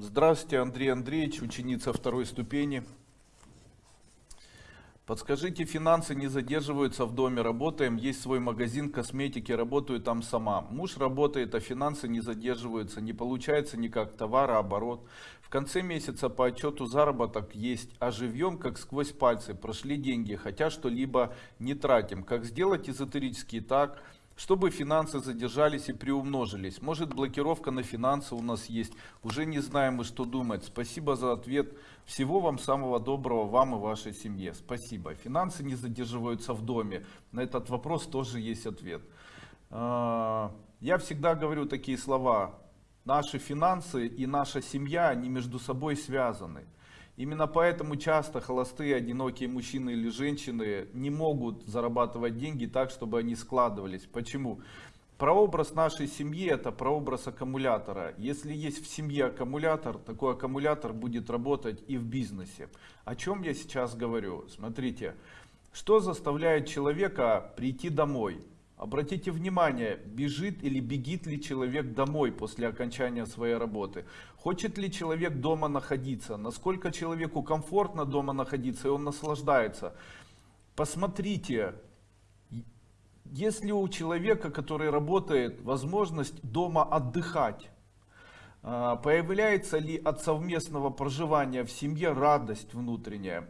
Здравствуйте, Андрей Андреевич, ученица второй ступени. Подскажите, финансы не задерживаются в доме, работаем, есть свой магазин косметики, работаю там сама. Муж работает, а финансы не задерживаются, не получается никак товарооборот. В конце месяца по отчету заработок есть, а живем как сквозь пальцы, прошли деньги, хотя что-либо не тратим. Как сделать эзотерически так, чтобы финансы задержались и приумножились. Может блокировка на финансы у нас есть. Уже не знаем мы что думать. Спасибо за ответ. Всего вам самого доброго, вам и вашей семье. Спасибо. Финансы не задерживаются в доме. На этот вопрос тоже есть ответ. А, я всегда говорю такие слова. Наши финансы и наша семья, они между собой связаны. Именно поэтому часто холостые, одинокие мужчины или женщины не могут зарабатывать деньги так, чтобы они складывались. Почему? Прообраз нашей семьи это прообраз аккумулятора. Если есть в семье аккумулятор, такой аккумулятор будет работать и в бизнесе. О чем я сейчас говорю? Смотрите, что заставляет человека прийти домой? Обратите внимание, бежит или бегит ли человек домой после окончания своей работы. Хочет ли человек дома находиться, насколько человеку комфортно дома находиться и он наслаждается. Посмотрите, если у человека, который работает, возможность дома отдыхать, а, появляется ли от совместного проживания в семье радость внутренняя?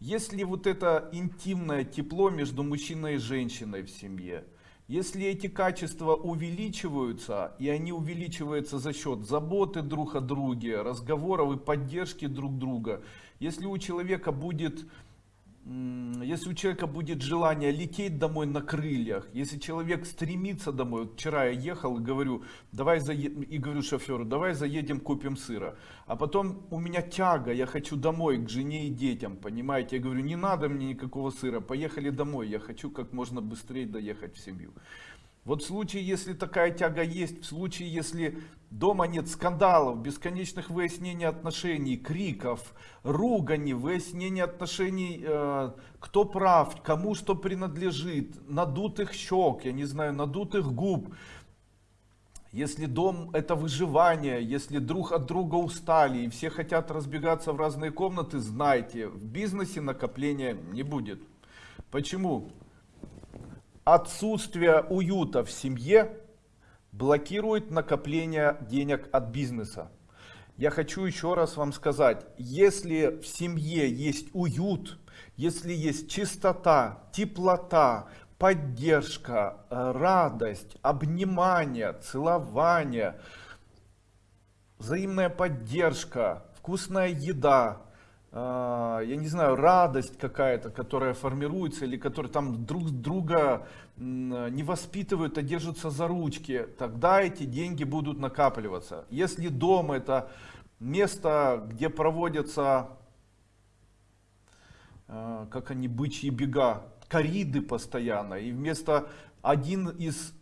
Если вот это интимное тепло между мужчиной и женщиной в семье, если эти качества увеличиваются, и они увеличиваются за счет заботы друг о друге, разговоров и поддержки друг друга, если у человека будет если у человека будет желание лететь домой на крыльях, если человек стремится домой, вот вчера я ехал и говорю, давай заедем, и говорю шоферу, давай заедем купим сыра, а потом у меня тяга, я хочу домой к жене и детям, понимаете, я говорю, не надо мне никакого сыра, поехали домой, я хочу как можно быстрее доехать в семью. Вот в случае, если такая тяга есть, в случае, если дома нет скандалов, бесконечных выяснений отношений, криков, ругани, выяснений отношений, э, кто прав, кому что принадлежит, надутых щек, я не знаю, надутых губ, если дом это выживание, если друг от друга устали и все хотят разбегаться в разные комнаты, знайте, в бизнесе накопления не будет. Почему? Отсутствие уюта в семье блокирует накопление денег от бизнеса. Я хочу еще раз вам сказать, если в семье есть уют, если есть чистота, теплота, поддержка, радость, обнимание, целование, взаимная поддержка, вкусная еда, я не знаю, радость какая-то, которая формируется, или которые там друг друга не воспитывают, а держатся за ручки, тогда эти деньги будут накапливаться. Если дом это место, где проводятся, а, как они, бычьи бега, кориды постоянно, и вместо один из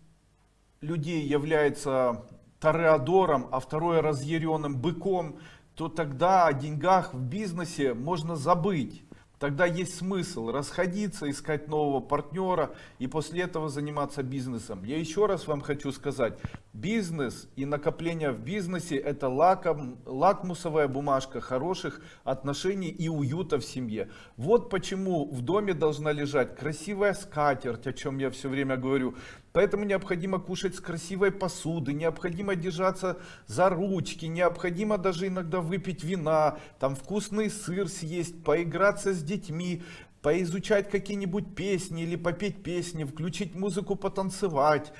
людей является тореадором, а второй разъяренным быком, то тогда о деньгах в бизнесе можно забыть. Тогда есть смысл расходиться, искать нового партнера и после этого заниматься бизнесом. Я еще раз вам хочу сказать, бизнес и накопление в бизнесе это лаком, лакмусовая бумажка хороших отношений и уюта в семье. Вот почему в доме должна лежать красивая скатерть, о чем я все время говорю. Поэтому необходимо кушать с красивой посуды, необходимо держаться за ручки, необходимо даже иногда выпить вина, там вкусный сыр съесть, поиграться с детьми, поизучать какие-нибудь песни или попеть песни, включить музыку, потанцевать.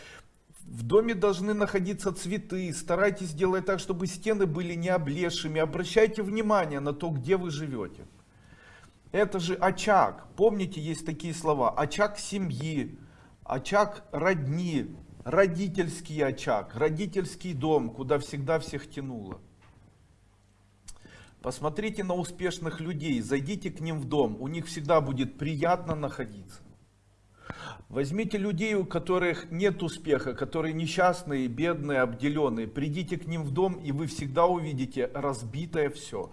В доме должны находиться цветы, старайтесь сделать так, чтобы стены были не облезшими, обращайте внимание на то, где вы живете. Это же очаг, помните, есть такие слова, очаг семьи, очаг родни, родительский очаг, родительский дом, куда всегда всех тянуло. Посмотрите на успешных людей, зайдите к ним в дом, у них всегда будет приятно находиться. Возьмите людей, у которых нет успеха, которые несчастные, бедные, обделенные. Придите к ним в дом, и вы всегда увидите разбитое все.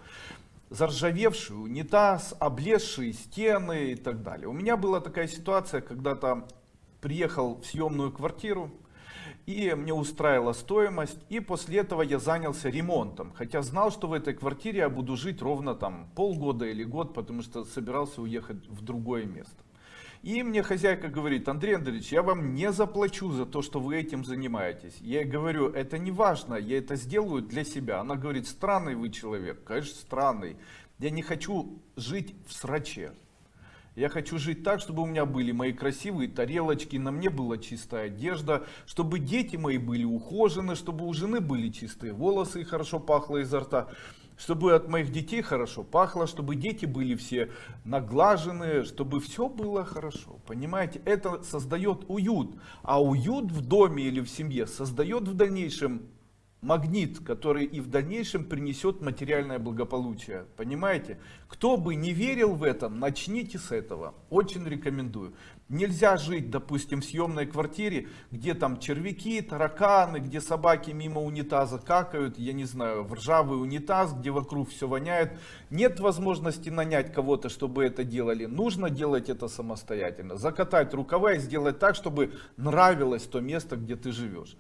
Заржавевший унитаз, облезшие стены и так далее. У меня была такая ситуация, когда-то приехал в съемную квартиру, И мне устраивала стоимость. И после этого я занялся ремонтом. Хотя знал, что в этой квартире я буду жить ровно там полгода или год, потому что собирался уехать в другое место. И мне хозяйка говорит, Андрей Андреевич, я вам не заплачу за то, что вы этим занимаетесь. Я говорю, это не важно, я это сделаю для себя. Она говорит, странный вы человек. Конечно, странный. Я не хочу жить в сраче. Я хочу жить так, чтобы у меня были мои красивые тарелочки, на мне была чистая одежда, чтобы дети мои были ухожены, чтобы у жены были чистые волосы и хорошо пахло изо рта, чтобы от моих детей хорошо пахло, чтобы дети были все наглаженные, чтобы все было хорошо. Понимаете, это создает уют. А уют в доме или в семье создает в дальнейшем магнит, который и в дальнейшем принесет материальное благополучие. Понимаете? Кто бы не верил в это, начните с этого. Очень рекомендую. Нельзя жить, допустим, в съемной квартире, где там червяки, тараканы, где собаки мимо унитаза какают, я не знаю, в ржавый унитаз, где вокруг все воняет. Нет возможности нанять кого-то, чтобы это делали. Нужно делать это самостоятельно. Закатать рукава и сделать так, чтобы нравилось то место, где ты живешь.